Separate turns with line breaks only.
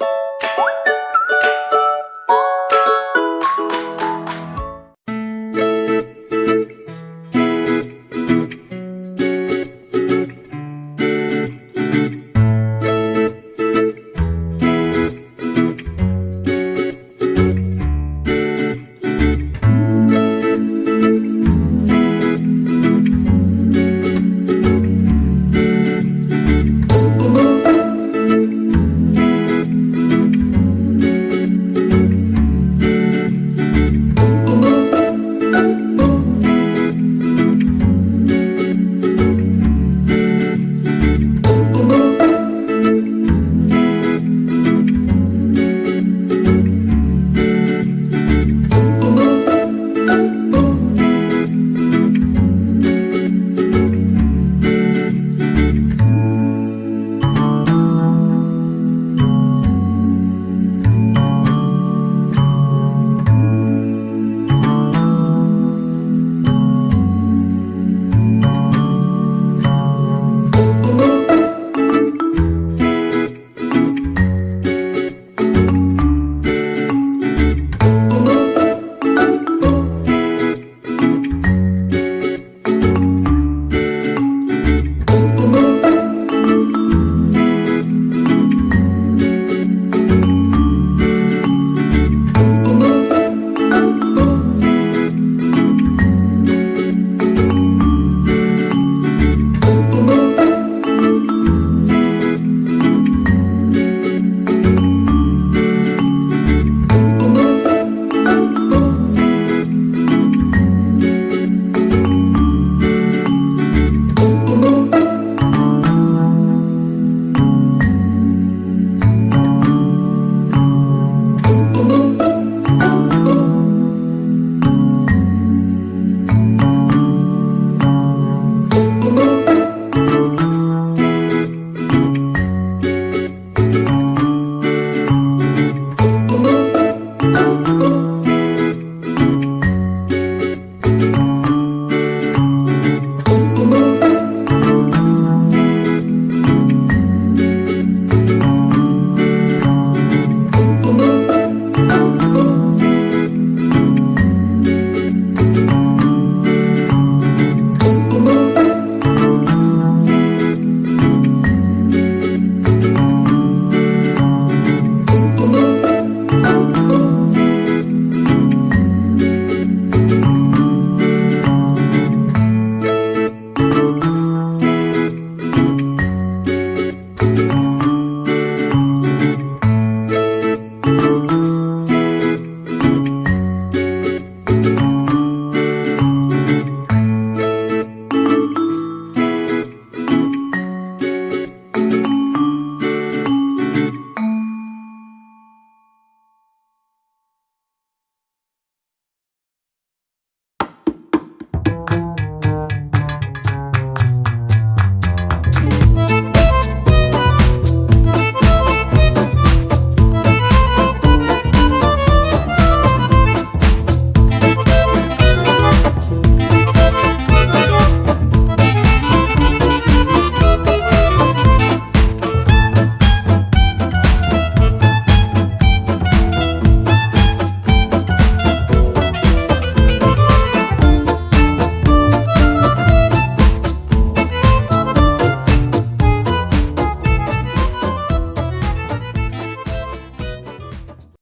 you